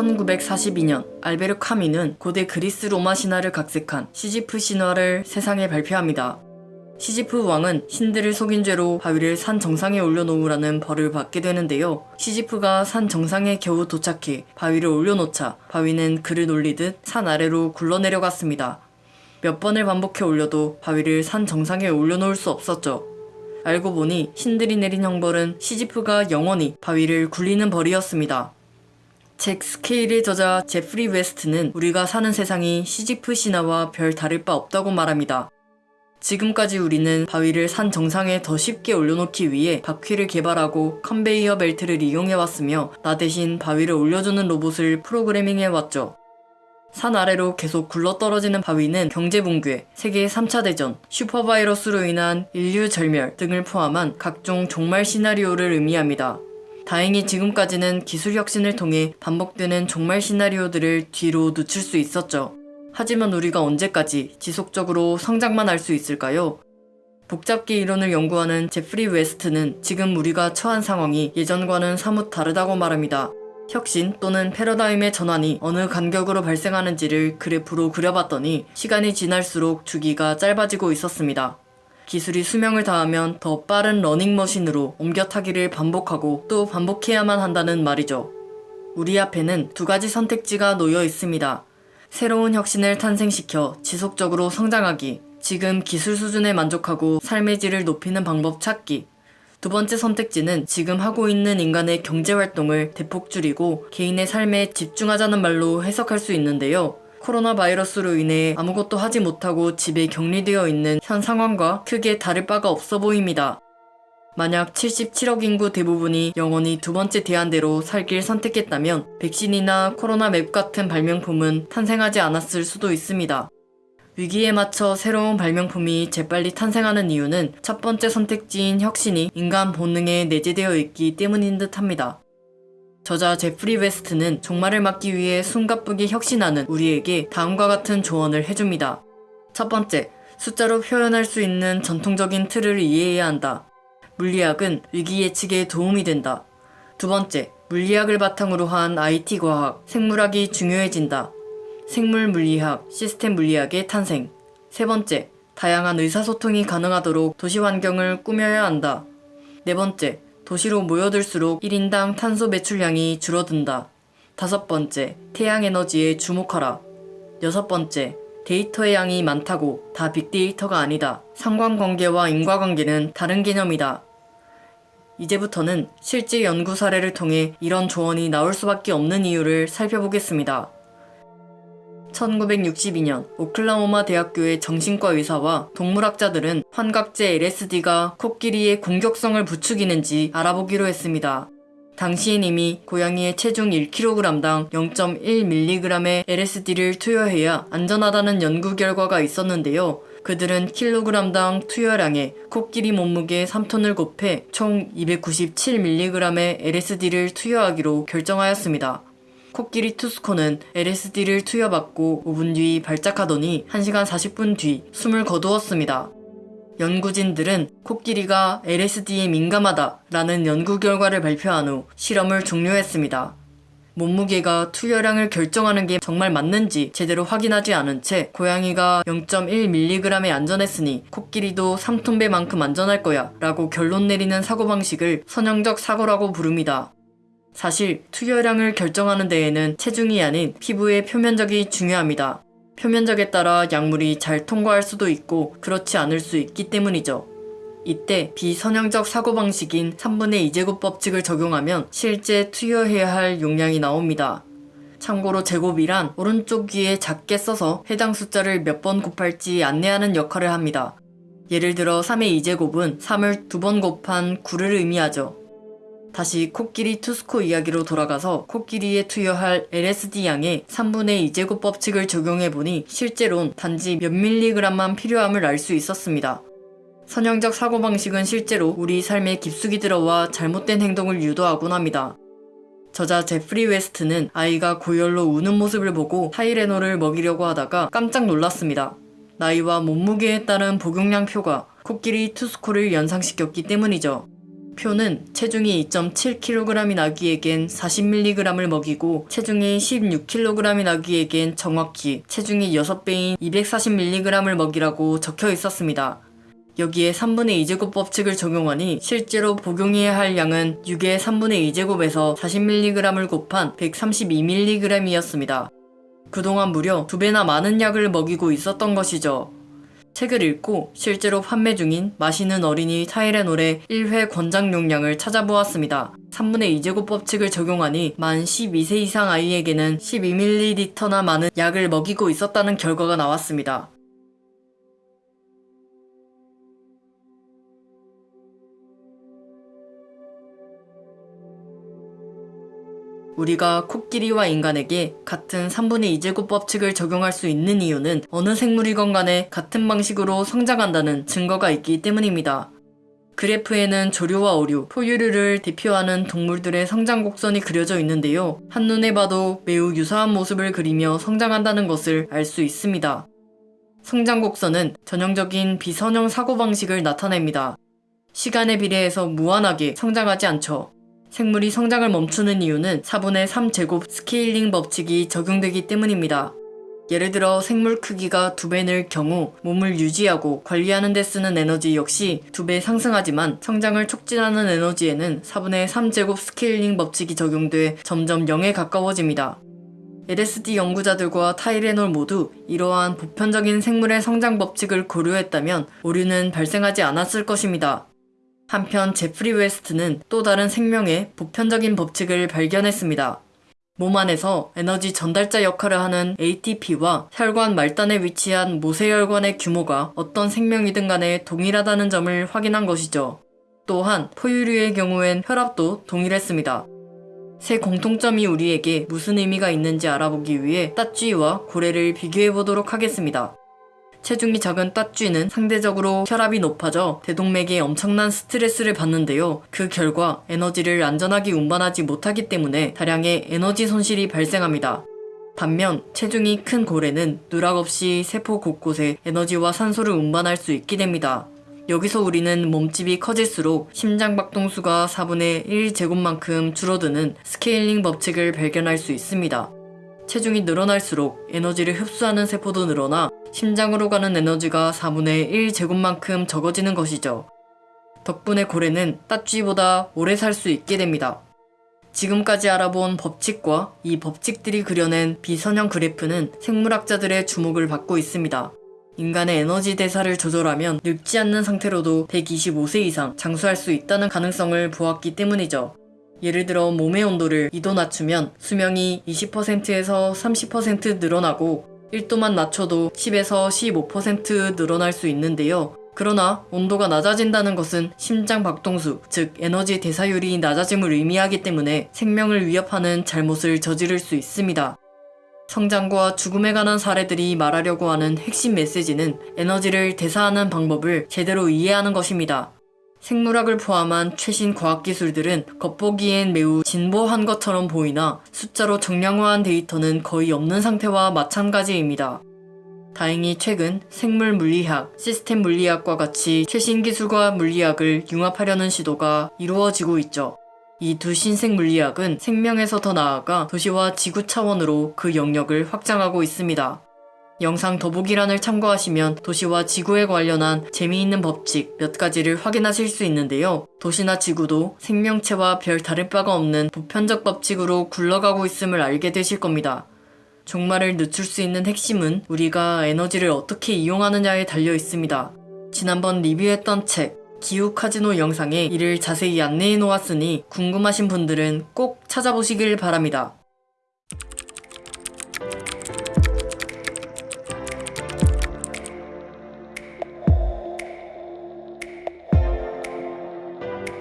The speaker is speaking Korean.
1942년 알베르 카미는 고대 그리스 로마 신화를 각색한 시지프 신화를 세상에 발표합니다. 시지프 왕은 신들을 속인 죄로 바위를 산 정상에 올려놓으라는 벌을 받게 되는데요. 시지프가 산 정상에 겨우 도착해 바위를 올려놓자 바위는 그를 놀리듯 산 아래로 굴러내려갔습니다. 몇 번을 반복해 올려도 바위를 산 정상에 올려놓을 수 없었죠. 알고 보니 신들이 내린 형벌은 시지프가 영원히 바위를 굴리는 벌이었습니다. 책 스케일의 저자 제프리 웨스트는 우리가 사는 세상이 시지프 신화와 별 다를 바 없다고 말합니다. 지금까지 우리는 바위를 산 정상에 더 쉽게 올려놓기 위해 바퀴를 개발하고 컨베이어 벨트를 이용해왔으며 나 대신 바위를 올려주는 로봇을 프로그래밍해왔죠. 산 아래로 계속 굴러떨어지는 바위는 경제붕괴, 세계 3차 대전, 슈퍼바이러스로 인한 인류 절멸 등을 포함한 각종 종말 시나리오를 의미합니다. 다행히 지금까지는 기술 혁신을 통해 반복되는 종말 시나리오들을 뒤로 늦출 수 있었죠. 하지만 우리가 언제까지 지속적으로 성장만 할 수 있을까요? 복잡계 이론을 연구하는 제프리 웨스트는 지금 우리가 처한 상황이 예전과는 사뭇 다르다고 말합니다. 혁신 또는 패러다임의 전환이 어느 간격으로 발생하는지를 그래프로 그려봤더니 시간이 지날수록 주기가 짧아지고 있었습니다. 기술이 수명을 다하면 더 빠른 러닝머신으로 옮겨 타기를 반복하고 또 반복해야만 한다는 말이죠. 우리 앞에는 두 가지 선택지가 놓여 있습니다. 새로운 혁신을 탄생시켜 지속적으로 성장하기, 지금 기술 수준에 만족하고 삶의 질을 높이는 방법 찾기. 두 번째 선택지는 지금 하고 있는 인간의 경제 활동을 대폭 줄이고 개인의 삶에 집중하자는 말로 해석할 수 있는데요. 코로나 바이러스로 인해 아무것도 하지 못하고 집에 격리되어 있는 현 상황과 크게 다를 바가 없어 보입니다. 만약 77억 인구 대부분이 영원히 두 번째 대안대로 살길 선택했다면 백신이나 코로나 맵 같은 발명품은 탄생하지 않았을 수도 있습니다. 위기에 맞춰 새로운 발명품이 재빨리 탄생하는 이유는 첫 번째 선택지인 혁신이 인간 본능에 내재되어 있기 때문인 듯 합니다. 저자 제프리 웨스트는 종말을 막기 위해 숨가쁘게 혁신하는 우리에게 다음과 같은 조언을 해줍니다. 첫 번째, 숫자로 표현할 수 있는 전통적인 틀을 이해해야 한다. 물리학은 위기 예측에 도움이 된다. 두 번째, 물리학을 바탕으로 한 IT 과학, 생물학이 중요해진다. 생물 물리학, 시스템 물리학의 탄생. 세 번째, 다양한 의사소통이 가능하도록 도시 환경을 꾸며야 한다. 네 번째, 도시로 모여들수록 1인당 탄소 배출량이 줄어든다. 다섯 번째, 태양 에너지에 주목하라. 여섯 번째, 데이터의 양이 많다고 다 빅데이터가 아니다. 상관관계와 인과관계는 다른 개념이다. 이제부터는 실제 연구 사례를 통해 이런 조언이 나올 수밖에 없는 이유를 살펴보겠습니다. 1962년 오클라호마 대학교의 정신과 의사와 동물학자들은 환각제 LSD가 코끼리의 공격성을 부추기는지 알아보기로 했습니다. 당시엔 이미 고양이의 체중 1kg당 0.1mg의 LSD를 투여해야 안전하다는 연구 결과가 있었는데요. 그들은 킬로그램당 투여량에 코끼리 몸무게 3톤을 곱해 총 297mg의 LSD를 투여하기로 결정하였습니다. 코끼리 투스코는 LSD를 투여받고 5분 뒤 발작하더니 1시간 40분 뒤 숨을 거두었습니다. 연구진들은 코끼리가 LSD에 민감하다 라는 연구 결과를 발표한 후 실험을 종료했습니다. 몸무게가 투여량을 결정하는 게 정말 맞는지 제대로 확인하지 않은 채 고양이가 0.1mg에 안전했으니 코끼리도 3톤배만큼 안전할 거야 라고 결론 내리는 사고방식을 선형적 사고라고 부릅니다. 사실 투여량을 결정하는 데에는 체중이 아닌 피부의 표면적이 중요합니다. 표면적에 따라 약물이 잘 통과할 수도 있고 그렇지 않을 수 있기 때문이죠. 이때 비선형적 사고방식인 3분의 2제곱 법칙을 적용하면 실제 투여해야 할 용량이 나옵니다. 참고로 제곱이란 오른쪽 위에 작게 써서 해당 숫자를 몇 번 곱할지 안내하는 역할을 합니다. 예를 들어 3의 2제곱은 3을 두 번 곱한 9를 의미하죠. 다시 코끼리 투스코 이야기로 돌아가서 코끼리에 투여할 LSD 양에 3분의 2제곱 법칙을 적용해보니 실제론 단지 몇 밀리그램만 필요함을 알 수 있었습니다. 선형적 사고방식은 실제로 우리 삶에 깊숙이 들어와 잘못된 행동을 유도하곤 합니다. 저자 제프리 웨스트는 아이가 고열로 우는 모습을 보고 타이레놀을 먹이려고 하다가 깜짝 놀랐습니다. 나이와 몸무게에 따른 복용량 표가 코끼리 투스코를 연상시켰기 때문이죠. 표는 체중이 2.7kg인 아기에겐 40mg을 먹이고 체중이 16kg인 아기에겐 정확히 체중이 6배인 240mg을 먹이라고 적혀 있었습니다. 여기에 3분의 2제곱 법칙을 적용하니 실제로 복용해야 할 양은 6의 3분의 2제곱에서 40mg을 곱한 132mg이었습니다. 그동안 무려 2배나 많은 약을 먹이고 있었던 것이죠. 책을 읽고 실제로 판매 중인 마시는 어린이 타이레놀의 1회 권장 용량을 찾아보았습니다. 3분의 2제곱 법칙을 적용하니 만 12세 이상 아이에게는 12ml나 많은 약을 먹이고 있었다는 결과가 나왔습니다. 우리가 코끼리와 인간에게 같은 3분의 2제곱 법칙을 적용할 수 있는 이유는 어느 생물이건 간에 같은 방식으로 성장한다는 증거가 있기 때문입니다. 그래프에는 조류와 어류, 포유류를 대표하는 동물들의 성장 곡선이 그려져 있는데요. 한눈에 봐도 매우 유사한 모습을 그리며 성장한다는 것을 알 수 있습니다. 성장 곡선은 전형적인 비선형 사고방식을 나타냅니다. 시간에 비례해서 무한하게 성장하지 않죠. 생물이 성장을 멈추는 이유는 4분의 3제곱 스케일링 법칙이 적용되기 때문입니다. 예를 들어 생물 크기가 2배 늘 경우 몸을 유지하고 관리하는 데 쓰는 에너지 역시 2배 상승하지만 성장을 촉진하는 에너지에는 4분의 3제곱 스케일링 법칙이 적용돼 점점 0에 가까워집니다. LSD 연구자들과 타이레놀 모두 이러한 보편적인 생물의 성장 법칙을 고려했다면 오류는 발생하지 않았을 것입니다. 한편 제프리 웨스트는 또 다른 생명의 보편적인 법칙을 발견했습니다. 몸 안에서 에너지 전달자 역할을 하는 ATP와 혈관 말단에 위치한 모세혈관의 규모가 어떤 생명이든 간에 동일하다는 점을 확인한 것이죠. 또한 포유류의 경우엔 혈압도 동일했습니다. 세 공통점이 우리에게 무슨 의미가 있는지 알아보기 위해 땃쥐와 고래를 비교해 보도록 하겠습니다. 체중이 작은 땃쥐는 상대적으로 혈압이 높아져 대동맥에 엄청난 스트레스를 받는데요. 그 결과 에너지를 안전하게 운반하지 못하기 때문에 다량의 에너지 손실이 발생합니다. 반면 체중이 큰 고래는 누락 없이 세포 곳곳에 에너지와 산소를 운반할 수 있게 됩니다. 여기서 우리는 몸집이 커질수록 심장 박동수가 4분의 1제곱만큼 줄어드는 스케일링 법칙을 발견할 수 있습니다. 체중이 늘어날수록 에너지를 흡수하는 세포도 늘어나 심장으로 가는 에너지가 4분의 1제곱만큼 적어지는 것이죠. 덕분에 고래는 따쥐보다 오래 살 수 있게 됩니다. 지금까지 알아본 법칙과 이 법칙들이 그려낸 비선형 그래프는 생물학자들의 주목을 받고 있습니다. 인간의 에너지 대사를 조절하면 늙지 않는 상태로도 125세 이상 장수할 수 있다는 가능성을 보았기 때문이죠. 예를 들어 몸의 온도를 2도 낮추면 수명이 20%에서 30% 늘어나고 1도만 낮춰도 10에서 15% 늘어날 수 있는데요. 그러나 온도가 낮아진다는 것은 심장 박동수, 즉 에너지 대사율이 낮아짐을 의미하기 때문에 생명을 위협하는 잘못을 저지를 수 있습니다. 성장과 죽음에 관한 사례들이 말하려고 하는 핵심 메시지는 에너지를 대사하는 방법을 제대로 이해하는 것입니다. 생물학을 포함한 최신 과학기술들은 겉보기엔 매우 진보한 것처럼 보이나 숫자로 정량화한 데이터는 거의 없는 상태와 마찬가지입니다. 다행히 최근 생물 물리학, 시스템 물리학과 같이 최신 기술과 물리학을 융합하려는 시도가 이루어지고 있죠. 이 두 신생 물리학은 생명에서 더 나아가 도시와 지구 차원으로 그 영역을 확장하고 있습니다. 영상 더보기란을 참고하시면 도시와 지구에 관련한 재미있는 법칙 몇 가지를 확인하실 수 있는데요. 도시나 지구도 생명체와 별 다를 바가 없는 보편적 법칙으로 굴러가고 있음을 알게 되실 겁니다. 종말을 늦출 수 있는 핵심은 우리가 에너지를 어떻게 이용하느냐에 달려 있습니다. 지난번 리뷰했던 책 기후 카지노 영상에 이를 자세히 안내해 놓았으니 궁금하신 분들은 꼭 찾아보시길 바랍니다.